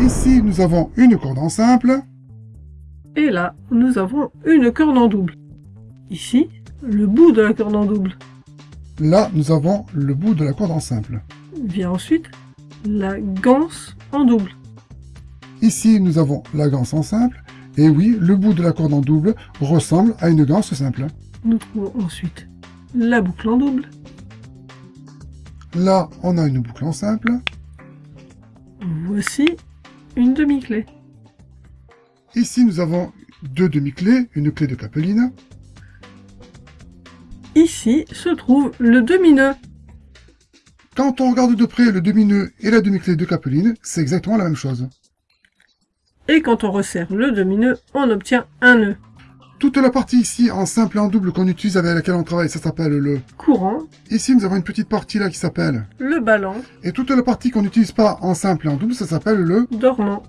Ici, nous avons une corde en simple. Et là, nous avons une corde en double. Ici, le bout de la corde en double. Là, nous avons le bout de la corde en simple. Vient ensuite la ganse en double. Ici, nous avons la ganse en simple. Et oui, le bout de la corde en double ressemble à une ganse simple. Nous trouvons ensuite la boucle en double. Là, on a une boucle en simple. Voici une demi-clé. Ici, nous avons deux demi-clés, une clé de capeline. Ici se trouve le demi-nœud. Quand on regarde de près le demi-nœud et la demi-clé de capeline, c'est exactement la même chose. Et quand on resserre le demi-nœud, on obtient un nœud. Toute la partie ici en simple et en double qu'on utilise avec laquelle on travaille, ça s'appelle le courant. Ici, nous avons une petite partie là qui s'appelle le ballon. Et toute la partie qu'on n'utilise pas en simple et en double, ça s'appelle le dormant.